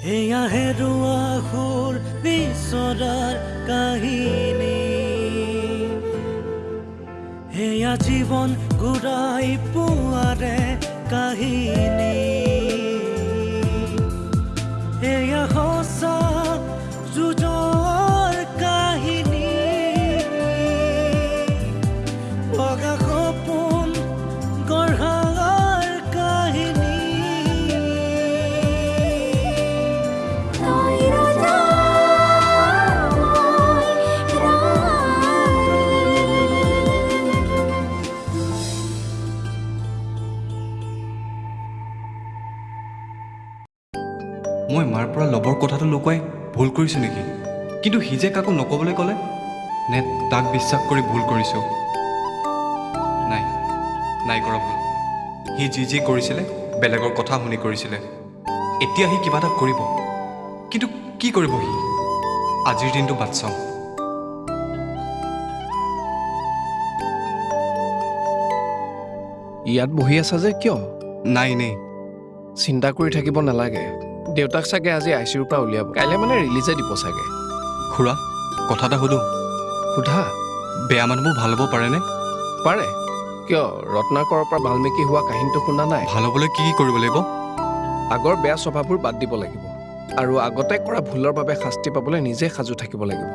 এয়া হেৰুৱা সুৰ বিচৰাৰ কাহিনী। এয়া জীৱন ঘূৰাই পোৱাৰে কাহিনী। কৰিছোঁ নেকি? কিন্তু সি যে কাকো নক'বলৈ ক'লে নে তাক বিশ্বাস কৰি ভুল কৰিছোঁ নাই নাই কৰা ভুল। সি যি যি কৰিছিলে বেলেগৰ কথা শুনি কৰিছিলে। এতিয়া সি কিবা এটা কৰিব। কিন্তু কি কৰিব সি? আজিৰ দিনটো বাট চাওঁ। ইয়াত বহি আছা যে কিয়? নাই এনেই চিন্তা কৰি থাকিব নালাগে। দেউতাক চাগে আজি আই চিউৰ পৰা উলিয়াব। কাইলৈ মানে ৰিলিজে দিব চাগে। খুৰা কথা এটা সুধোঁ। সোধা? বেয়া মানুহবোৰ ভাল হ'ব পাৰেনে? পাৰে। কিয়? ৰত্নাকৰৰ পৰা বাল্মীকি হোৱা কাহিনীটো শুনা নাই? ভাল হ'বলৈ কি কি কৰিব লাগিব? আগৰ বেয়া স্বভাৱবোৰ বাদ দিব লাগিব। আৰু আগতে কৰা ভুলৰ বাবে শাস্তি পাবলৈ নিজে সাজু থাকিব লাগিব।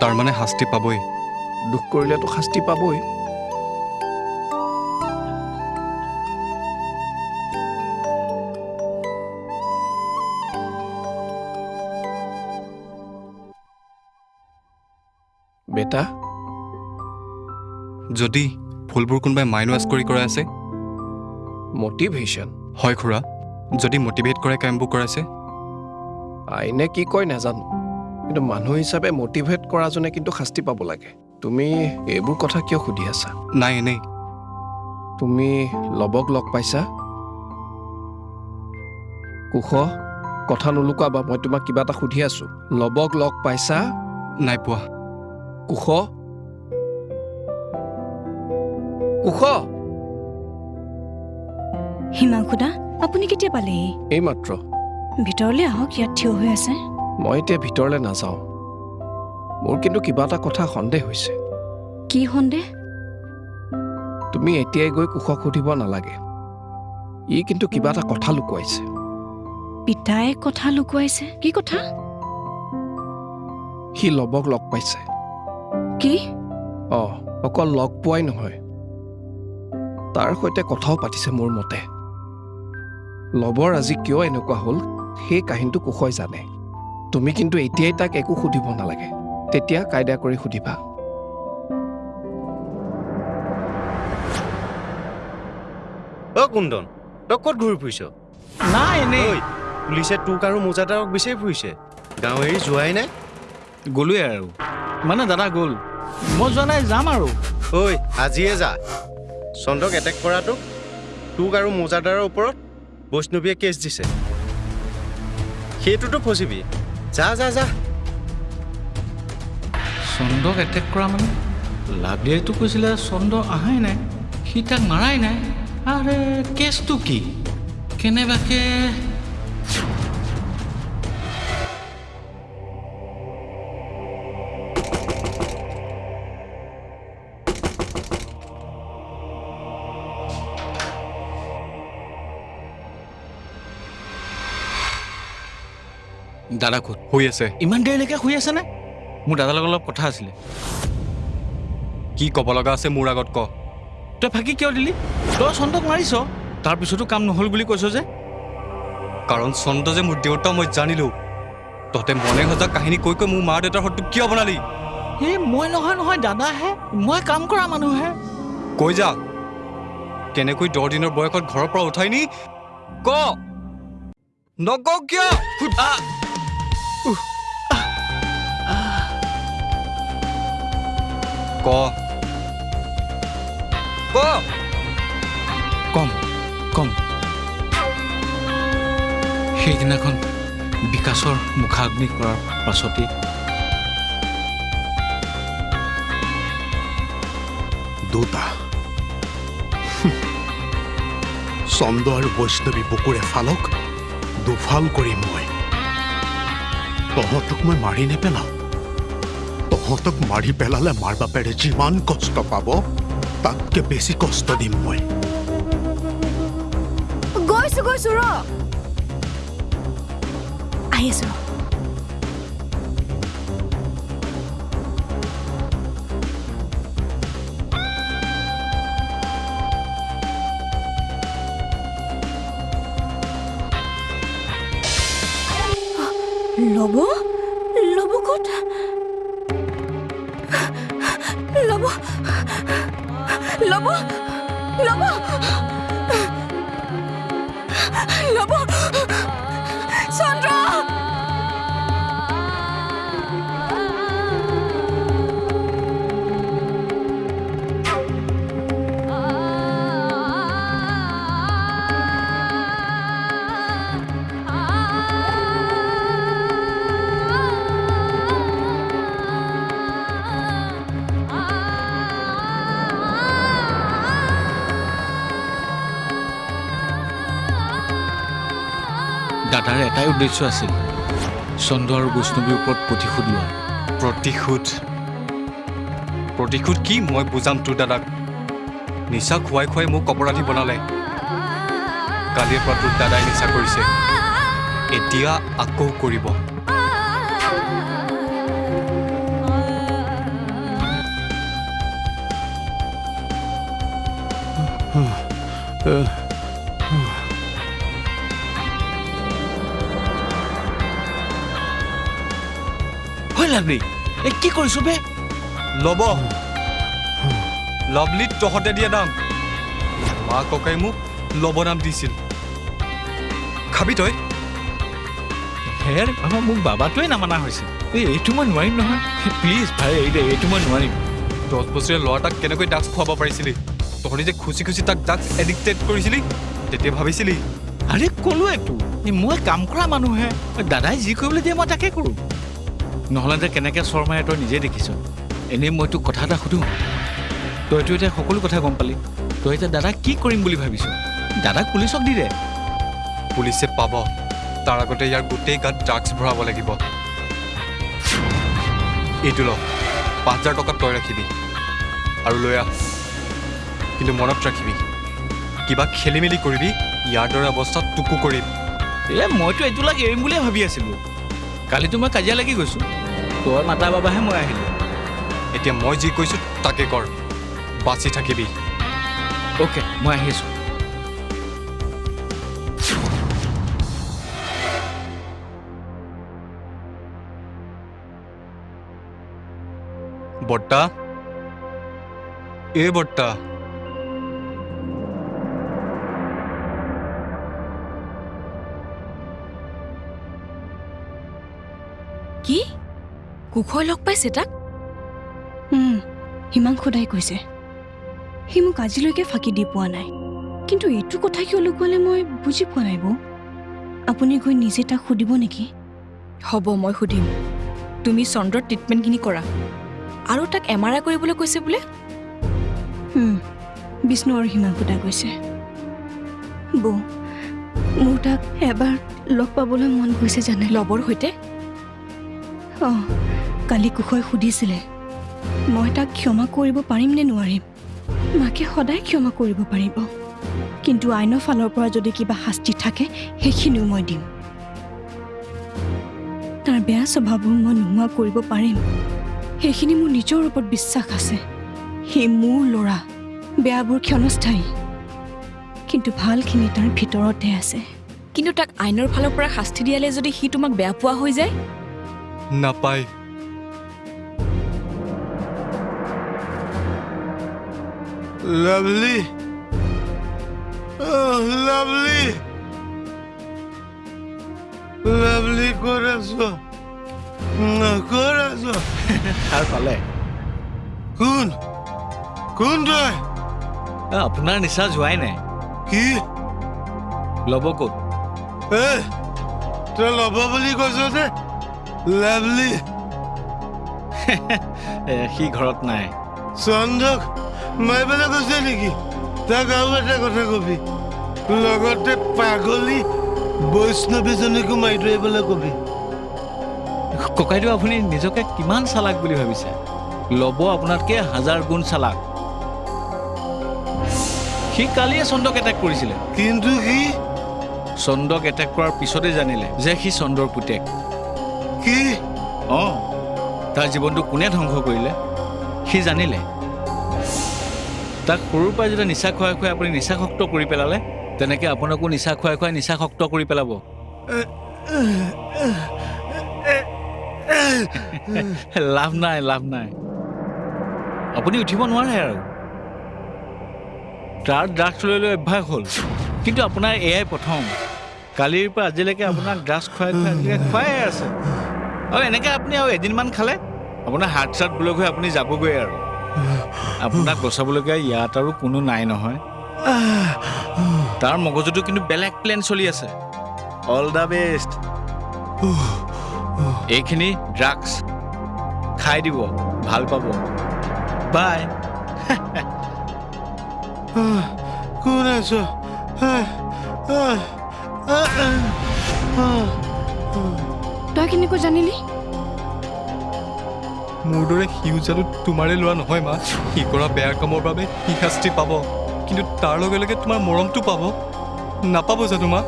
তাৰমানে শাস্তি পাবই। দুখ কৰিলেতো শাস্তি পাবই। বেটা যদি ফুলবোৰ কোনোবাই মাইণ্ড ৱাছ কৰি কৰাই আছে? মটিভেশ্যন হয় খুৰা যদি মটিভেট কৰে কামবোৰ কৰাইছে? আইনে কি কয় নাজানো। কিন্তু মানুহ হিচাপে মটিভেট কৰাজনে কিন্তু শাস্তি পাব লাগে। তুমি এইবোৰ কথা কিয় সুধি আছা? নাই এনেই। তুমি লবক লগ পাইছা? কুশ কথা নুলুকাবা মই তোমাক কিবা এটা সুধি আছো। লবক লগ পাইছা? নাই পোৱা। কুশ কুশ হিমাংশুদা আপুনি কেতিয়া পালেহি এইমাত্ৰ ভিতৰলৈ আহক ইয়াত থিয় হৈ আছে মই এতিয়া ভিতৰলৈ নাযাওঁ মোৰ কিন্তু কিবা এটা কথা সন্দেহ হৈছে কি সন্দেহ তুমি এতিয়াই গৈ কুশক সুধিব নালাগে ই কিন্তু কিবা এটা কথা লুকুৱাইছে পিতাই কথা লুকুৱাইছে কি কথা সি লবক লগ পাইছে কি? অ অকল লগ পোৱাই নহয়। তাৰ সৈতে কথাও পাতিছে মোৰ মতে। লবৰ আজি কিয় এনেকুৱা হ'ল সেই কাহিনীটো কুশই জানে। তুমি কিন্তু এতিয়াই তাক একো সুধিব নালাগে। তেতিয়া কাইদা কৰি সুধিবা। অ কুন্দন তই ক'ত ঘূৰি ফুৰিছ? নাই এনেই। পুলিচে তোক আৰু মোজাদাৰক বিচাৰি ফুৰিছে। গাঁও এৰি যোৱাই নাই? গ'লোৱে আৰু। মানে দাদা গ'ল। মই যোৱা নাই যাম আৰু। ঐ আজিয়ে যা। চন্দ্ৰক এটেক কৰাটোক তোক আৰু মোজাদাৰৰ ওপৰত বৈষ্ণৱীয়ে কেছ দিছে। সেইটোতো ফচিবি। যা যা যা। চন্দ্ৰক এটেক কৰা মানে? লাভলীয়েতো কৈছিলে চন্দ্ৰ অহাই নাই সি তাক মাৰাই নাই। আৰে কেছটো কি? কেনেবাকে দাদা ক'ত হৈ আছে। ইমান দেৰিলৈকে শুই আছেনে মোৰ দাদাৰ লগত অলপ কথা আছিলে। কি ক'ব লগা আছে মোৰ আগত ক। তই ফাঁকি কিয় দিলি? তই চন্দ্ৰক মাৰিছ। তাৰপিছতো কাম নহ'ল বুলি কৈছ যে। কাৰণ চন্দ্ৰ যে মোৰ দেউতা মই জানিলো। তহঁতে মনে সজা কাহিনী কৈ কৈ মোৰ মা দেউতাৰ সত্য কিয় বনালি? এই মই নহয় নহয় দাদাহে মই কাম কৰা মানুহহে কৈ যা। কেনেকৈ দহ দিনৰ বয়সত ঘৰৰ পৰা উঠাই নি? ক। নক কিয়? ক ক কম কম সেইদিনাখন বিকাশৰ মুখাগ্নি কৰাৰ পাছতেই দুটা। চন্দ্ৰ আৰু বৈষ্ণৱী বুকুৰে ফালক দুফাল কৰি মই। তহঁতক মই মাৰি নেপেলাওঁ। তহঁতক মাৰি পেলালে মাৰ বাপেৰে যিমান কষ্ট পাব তাতকে বেছি কষ্ট দিম মই। গৈছো গৈছো ৰ। আহি আছো ৰ। ল'ব ল'ব? ল'ব ল'ব ল'ব ল'ব উদ্দেশ্য আছিল চন্দ্ৰ আৰু বৈষ্ণৱীৰ ওপৰত প্ৰতিশোধ লোৱা প্ৰতিশোধ প্ৰতিশোধ কি মই বুজাম তোৰ দাদাক নিচা খুৱাই খুৱাই মোক অপৰাধী বনালে কালিৰ পৰা তোৰ দাদাই নিচা কৰিছে এতিয়া আকৌ কৰিব হয় লাভলি এই কি কৰিছো বে? ল'ব। লভলিত তহঁতে দিয়া নাম মা ককাই মোক ল'ব নাম দিছিল। খাবি তই? হেৰ বাবা মোক বাবাটোৱে নামানা হৈছে। এই এইটো মই নোৱাৰিম নহয়। প্লিজ ভাই এই দে এইটো মই নোৱাৰিম। দহ বছৰীয়া ল'ৰা তাক কেনেকৈ ড্ৰাগছ খুৱাব পাৰিছিলি? তহঁতি যে খুচি খুচি তাক ড্ৰাগছ এডিক্টেড কৰিছিলি? তেতিয়া ভাবিছিলি। আৰে ক'লোৱেতো মই কাম কৰা মানুহে। দাদাই যি কৰিবলৈ দিয়ে মই তাকে কৰোঁ। নহ'লে যে কেনেকৈ চৰ মাৰে তই নিজে দেখিছ। এনেই মই তোক কথা এটা সুধোঁ। তইতো এতিয়া সকলো কথা গম পালি। তই এতিয়া দাদাক কি কৰিম বুলি ভাবিছ? দাদাক পুলিচক দি দে। পুলিচে পাব। তাৰ আগতে ইয়াৰ গোটেই গাত ড্ৰাগছ ভৰাব লাগিব। এইটো ল পাঁচ হাজাৰ টকা তই ৰাখিবি। আৰু লৈ আহ। কিন্তু মনত ৰাখিবি কিবা খেলি মেলি কৰিবি ইয়াৰ দৰে অৱস্থাত তোকো কৰিম। এ মইতো এইটো লাগে এৰিম বুলিয়ে ভাবি আছিলোঁ। কালিতো মই কাজিয়া লাগি গৈছোঁ। তই মাতা বাবাহে মই আহিলোঁ। এতিয়া মই যি কৈছোঁ তাকে কৰ। বাচি থাকিবি। অ'কে মই আহি আছোঁ। বৰ্তা? এই বৰ্তা? কি? কুশই লগ পাইছে তাক? উম, হিমাংশু দাই কৈছে। সি মোক আজিলৈকে ফাঁকি দি পোৱা নাই। কিন্তু এইটো কথা কিয় লুকুৱালে মই বুজি পোৱা নাই বৌ? আপুনি গৈ নিজে তাক সুধিব নেকি? হ'ব মই সুধিম। তুমি চন্দ্ৰৰ ট্ৰিটমেণ্টখিনি কৰা। আৰু তাক এম আৰ আই কৰিবলৈ কৈছে বোলে? বিষ্ণু আৰু হিমাংশু দাই কৈছে। বৌ মোৰ তাক এবাৰ লগ পাবলৈ মন গৈছে জানে? লবৰ সৈতে? কালি কুশই সুধিছিলে মই তাক ক্ষমা কৰিব পাৰিম নে নোৱাৰিম? মাকে সদায় ক্ষমা কৰিব পাৰিব। কিন্তু আইনৰ ফালৰ পৰা যদি কিবা শাস্তি থাকে সেইখিনিও মই দিম। তাৰ বেয়া স্বভাৱবোৰ মই নোহোৱা কৰিব পাৰিম। সেইখিনি মোৰ নিজৰ ওপৰত বিশ্বাস আছে। সি মোৰ ল'ৰা। বেয়াবোৰ ক্ষণস্থায়ী। কিন্তু ভালখিনি তাৰ ভিতৰতে আছে। কিন্তু তাক আইনৰ ফালৰ পৰা শাস্তি দিয়ালে যদি সি তোমাক বেয়া পোৱা হৈ যায়? নাপায় লাভলি লাভলি লাভলি ক'ত আছ ক'ত আছ সাৰ পালে কোন কোন তই এ, আপোনাৰ নিচা যোৱাই নাই কি ল'ব ক'ত এ তই ল'ব বুলি কৈছ যে লাভলি সি ঘৰত নাই। চন্দক মাৰিবলৈ কৈছে নেকি? তাক আৰু এটা কথা কবি। লগতে পাগলী বৈষ্ণৱীজনীকো মাৰি থৈ কবি। ককাইদেউ আপুনি নিজকে কিমান চালাক বুলি ভাবিছে? ল'ব আপোনাতকৈ হাজাৰ গুণ চালাক। সি কালিয়ে চন্দ্ৰক এটেক কৰিছিলে। কিন্তু সি চন্দ্ৰক এটেক কৰাৰ পিছতে জানিলে যে সি চন্দ্ৰৰ পুতেক। অঁ। তাৰ জীৱনটো কোনে ধ্বংস কৰিলে? সি জানিলে। তাক সৰুৰ পৰাই যেতিয়া নিচা খুৱাই খুৱাই আপুনি নিচাসক্ত কৰি পেলালে তেনেকৈ আপোনাকো নিচা খুৱাই খুৱাই নিচাসক্ত কৰি পেলাব। লাভ নাই লাভ নাই। আপুনি উঠিব নোৱাৰে আৰু। তাৰ ড্ৰাগছ লৈ লৈ অভ্যাস হ'ল। কিন্তু আপোনাৰ এয়াই প্ৰথম। কালিৰ পৰা আজিলৈকে আপোনাক ড্ৰাগছ খুৱাই খুৱাই খুৱাই আছে। আৰু এনেকৈ আপুনি আৰু এদিনমান খালে? আপোনাৰ হাৰ্ট চাৰ্ট ব্লক হৈ আপুনি যাবগৈ আৰু। আপোনাক বচাবলগীয়া ইয়াত আৰু কোনো নাই নহয়। তাৰ মগজুটো কিন্তু বেলেগ প্লেন চলি আছে। অল দ্য বেষ্ট এইখিনি ড্ৰাগছ খাই দিব ভাল পাব। বাই কোন আছ? তই কেনেকৈ জানিলি? মোৰ দৰে সিও জানো তোমাৰে লোৱা নহয় মা। সি কৰা বেয়া কামৰ বাবে সি শাস্তি পাব কিন্তু তাৰ লগে লগে তোমাৰ মৰমটো পাব। নাপাব জানো মা?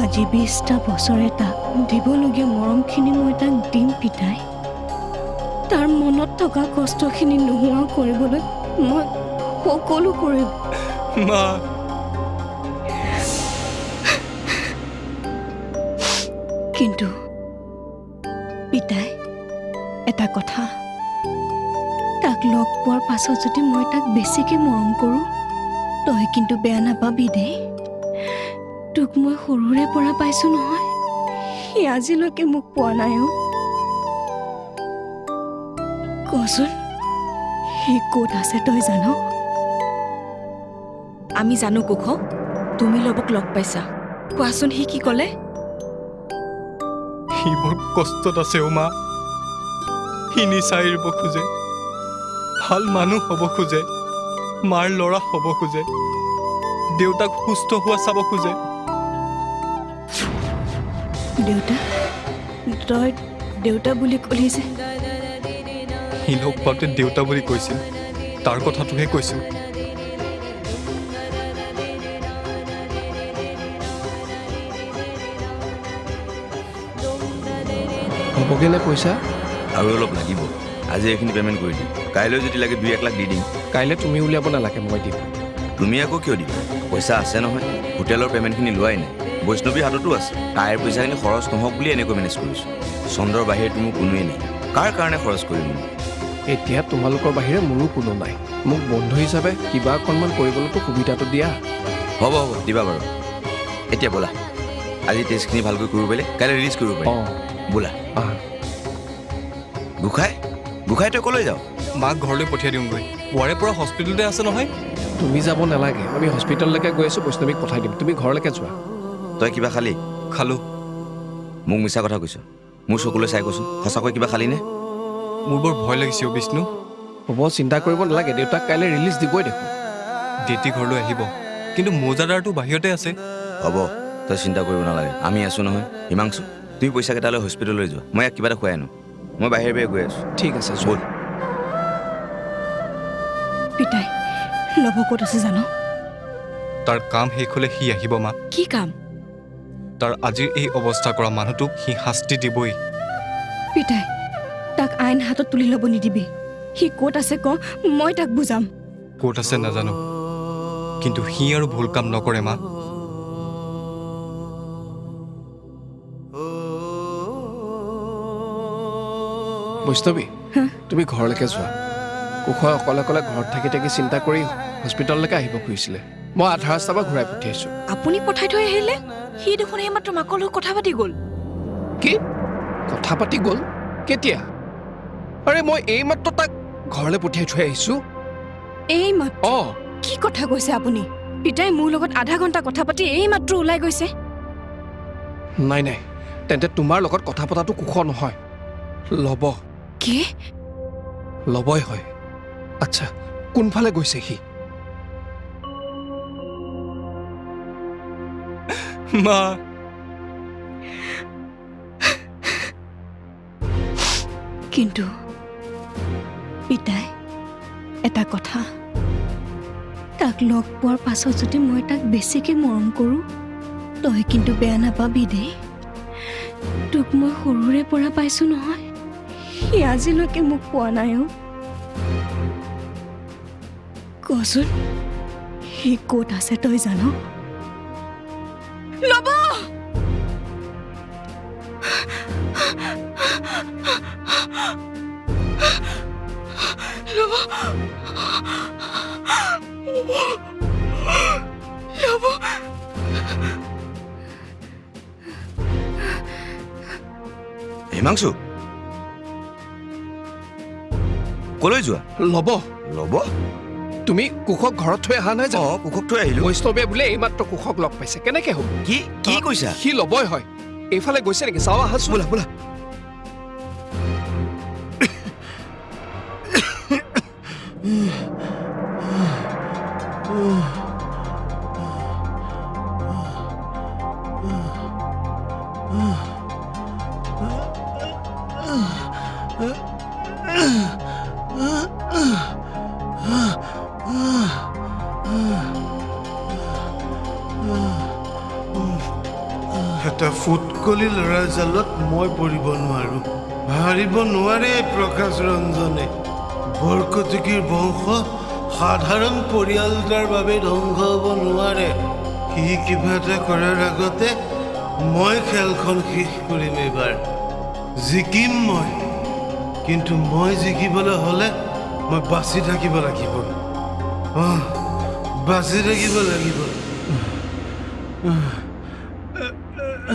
আজি বিছটা বছৰে তাক দিবলগীয়া মৰমখিনি মই তাক দিম পিতাই। তাৰ মনত থকা কষ্টখিনি নোহোৱা কৰিবলৈ মই সকলো কৰিম। মা কিন্তু পিতাই এটা কথা তাক লগ পোৱাৰ পাছত যদি মই তাক বেছিকৈ মৰম কৰোঁ তই কিন্তু বেয়া নাপাবি দেই। তোক মই সৰুৰে পৰা পাইছোঁ নহয় সি আজিলৈকে মোক পোৱা নাই অ। কচোন সি ক'ত আছে তই জান? আমি জানো কুশ তুমি লবক লগ পাইছা। কোৱাচোন সি কি ক'লে? সি বৰ কষ্টত আছে অ' মা সি নিচা এৰিব খোজে ভাল মানুহ হ'ব খোজে মাৰ ল'ৰা হ'ব খোজে দেউতাক সুস্থ হোৱা চাব খোজে। দেউতা তই দেউতা বুলি ক'লি যে? সি লগ পাওঁতে দেউতা বুলি কৈছিল তাৰ কথাটোহে কৈছোঁ হ'বগে নে পইচা আৰু অলপ লাগিব। আজি এইখিনি পে'মেণ্ট কৰি দিম। কাইলৈ যদি লাগে দুই এক লাখ দি দিম। কাইলৈ তুমি উলিয়াব নালাগে মই দিম। তুমি আকৌ কিয় দিবা? পইচা আছে নহয়। হোটেলৰ পে'মেণ্টখিনি লোৱাই নাই। বৈষ্ণৱীৰ হাততো আছে। তাইৰ পইচাখিনি খৰচ নহওক বুলি এনেকৈ মেনেজ কৰিছোঁ। চন্দ্ৰৰ বাহিৰেতো মোৰ কোনোৱেই নাই। কাৰ কাৰণে খৰচ কৰিম? এতিয়া তোমালোকৰ বাহিৰে মোৰো কোনো নাই। মোক বন্ধু হিচাপে কিবা অকণমান কৰিবলৈতো সুবিধাটো দিয়া। হ'ব হ'ব। দিবা বাৰু। এতিয়া ব'লা। আজি টেষ্টখিনি ভালকৈ কৰিব পাৰিলে কাইলৈ ৰিলিজ কৰিব পাৰিম। অঁ। ব'লা। গোসাঁই গোসাঁই তই ক'লৈ যাওঁ মাক ঘৰলৈ পঠিয়াই দিওঁগৈ। পুৱাৰে পৰা হস্পিটেলতে আছে নহয়? তুমি যাব নালাগে আমি হস্পিটেললৈকে গৈ আছোঁ বৈষ্ণৱীক পঠাই দিম। তুমি ঘৰলৈকে যোৱা। তই কিবা খালি? খালোঁ। মোক মিছা কথা কৈছ। মোৰ চকুলৈ চাই কচোন সঁচাকৈ কিবা খালিনে? মোৰ বৰ ভয় লাগিছে অ' বিষ্ণু। হ'ব চিন্তা কৰিব নালাগে দেউতাক কাইলৈ ৰিলিজ দিবই দেখোন। দেতি ঘৰলৈ আহিব। কিন্তু মৌজাদাৰটো বাহিৰতে আছে। হ'ব তই চিন্তা কৰিব নালাগে আমি আছোঁ নহয় হিমাংশু। তুমি পইচা কেইটালৈ হস্পিটেললৈ যোৱা। মই ইয়াক কিবা এটা খুৱাই আনো। মই বাহিৰে বাহিৰে গৈ আছোঁ। ঠিক আছে ব'ল। পিতাই লভ ক'ত আছে জানো? তাৰ কাম শেষ হ'লে সি আহিব মা। কি কাম? তাৰ আজিৰ এই অৱস্থা কৰা মানুহটোক সি শাস্তি দিবই। পিতাই তাক আইন হাতত তুলি ল'ব নিদিবি। সি ক'ত আছে ক মই তাক বুজাম। ক'ত আছে নাজানো। কিন্তু সি আৰু ভুল কাম নকৰে মা। বৈষ্ণৱী তুমি ঘৰলৈকে যোৱা। কুশয় অকলে অকলে ঘৰত থাকি থাকি চিন্তা কৰি হস্পিটেললৈকে আহিব খুজিছিলে। মই আধা ৰাস্তাৰ পৰা ঘূৰাই পঠিয়াইছোঁ। আপুনি পঠাই থৈ আহিলে? সি দেখোন এইমাত্ৰ মাকৰ লগত কথা পাতি গ'ল। কি? কথা পাতি গ'ল? কেতিয়া? আৰে মই এইমাত্ৰ তাক ঘৰলৈ পঠিয়াই থৈ আহিছোঁ। এই মাত অঁ। কি কথা কৈছে আপুনি? পিতাই মোৰ লগত আধা ঘণ্টা কথা পাতি এই মাত্ৰ ওলাই গৈছে। নাই নাই। তেন্তে তোমাৰ লগত কথা পতাটো কুশ নহয়। ল'ব। কি? লবই হয়। আচ্ছা কোনফালে গৈছে সি? মা। কিন্তু পিতাই এটা কথা। তাক লগ পোৱাৰ পাছত যদি মই তাক বেছিকে মৰম কৰোঁ তই কিন্তু বেয়া নাপাবি দেই। তোক মই সৰুৰে পৰা পাইছোঁ নহয়। সি আজিলৈকে মোক পোৱা নাই অ' কচোন সি ক'ত আছে তই জান ল'ব হিমাংশু কলৈ যোৱা? ল'ব। ল'ব? তুমি কুশক ঘৰত থৈ অহা নাই জানো? অঁ কুশক থৈ আহিলো। বৈষ্ণৱে বোলে এইমাত্ৰ কুশক লগ পাইছে। কেনেকে হ'ব? কি কি কৈছা? সি ল'বই হয়। এইফালে গৈছে নেকি? চাওঁ আহাচোন। বোলা বোলা। এটা ফুটকলি ল'ৰা জালত মই পৰিব নোৱাৰো। হাৰিব নোৱাৰে প্ৰকাশ ৰঞ্জনে। বৰকটকীৰ বংশ সাধাৰণ পৰিয়াল এটাৰ বাবে ধ্বংস হ'ব নোৱাৰে। সি কিবা এটা কৰাৰ আগতে মই খেলখন শেষ কৰিম এইবাৰ। জিকিম মই। কিন্তু মই জিকিবলৈ হ'লে মই বাচি থাকিব লাগিব। অঁ বাচি থাকিব লাগিব। ক'ত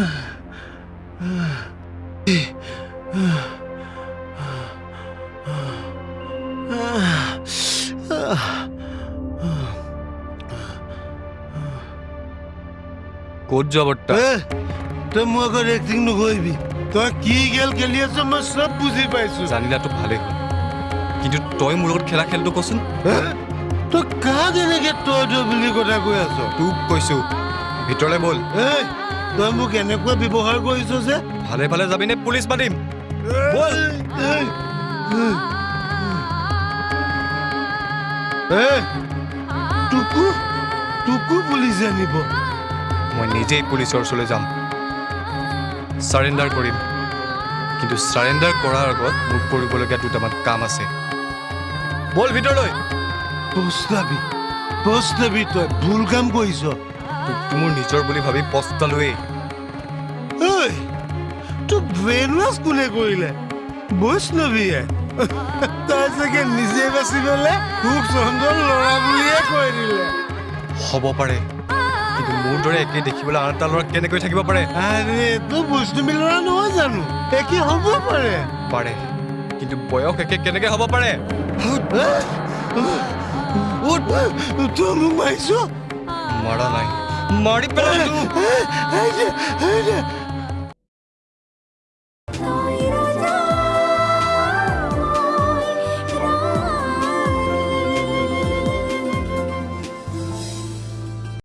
যোৱা বৰ্তা এ, তই মোৰ আগত এক্টিং নকৰিবি তই কি খেল খেলি আছ মই চব বুজি পাইছো। জানিলাতো ভালেই হ'ল। কিন্তু তই মোৰ লগত খেলা খেলটো কচোন? তই কাক এনেকে তই তই বুলি কথা কৈ আছ? তোক কৈছো। ভিতৰলৈ ব'ল। এই তই মোক এনেকুৱা ব্যৱহাৰ কৰিছ যে? ভালে ভালে যাবিনে পুলিচ মাতিম। বল। তোকো তোকো পুলিচে আনিব। মই নিজেই পুলিচৰ ওচৰলৈ যাম। চাৰেণ্ডাৰ কৰিম। কিন্তু চাৰেণ্ডাৰ কৰাৰ আগত মোক কৰিবলগীয়া দুটামান কাম আছে। ব'ল ভিতৰলৈ। পস্তাবি পস্তাবি তই ভুল কাম কৰিছ। তোকতো মোৰ নিজৰ বুলি ভাবি পস্তালোৱেই ঐ তোক ব্ৰেইন ৱাছ কোনে কৰিলে বৈষ্ণৱীয়ে তই চাগে নিজে বাচি পেলাই তোক চন্দন ল'ৰা বুলিয়ে কৈ দিলে হ'ব পাৰে কিন্তু মোৰ দৰে একে দেখিবলৈ আন এটা ল'ৰা কেনেকৈ থাকিব পাৰে আৰে তোৰ বৈষ্ণৱী ল'ৰা নহয় জানো একে হ'ব পাৰে পাৰে কিন্তু বয়স একে কেনেকৈ হ'ব পাৰে মোক মাৰিছ মৰা নাই মাৰি পেলালো এই যে, এই যে,